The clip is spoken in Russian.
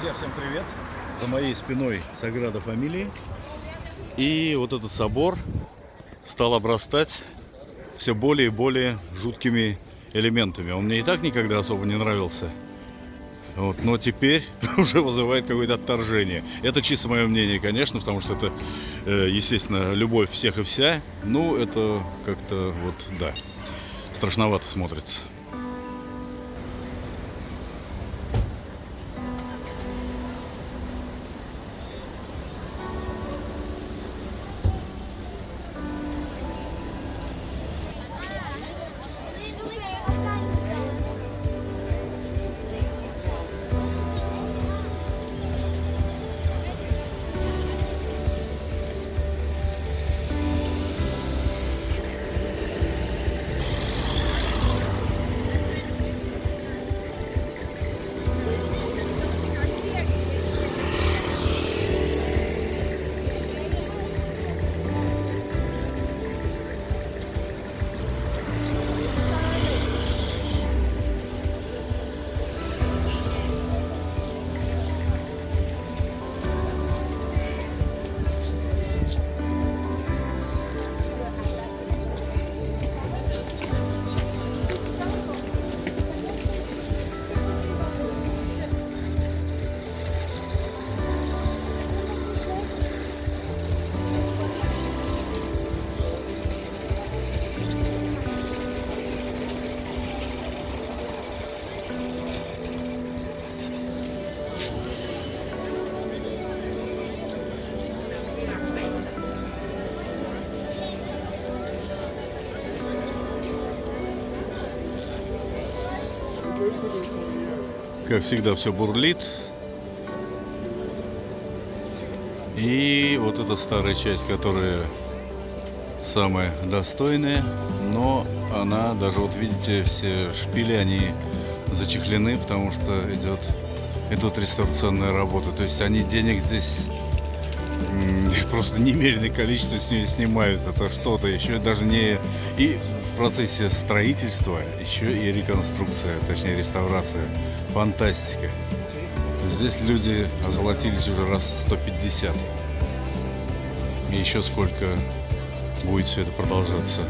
Друзья, всем привет! За моей спиной Саграда Фамилии. И вот этот собор стал обрастать все более и более жуткими элементами. Он мне и так никогда особо не нравился. Вот, но теперь уже вызывает какое-то отторжение. Это чисто мое мнение, конечно, потому что это, э, естественно, любовь всех и вся. Ну, это как-то вот, да, страшновато смотрится. Как всегда, все бурлит. И вот эта старая часть, которая самая достойная, но она, даже вот видите, все шпили, они зачехлены, потому что идет, идут реставрационные работы. То есть они денег здесь просто немеренное количество с нее снимают. Это что-то еще даже не... И процессе строительства еще и реконструкция, точнее реставрация. Фантастика. Здесь люди озолотились уже раз 150. И еще сколько будет все это продолжаться.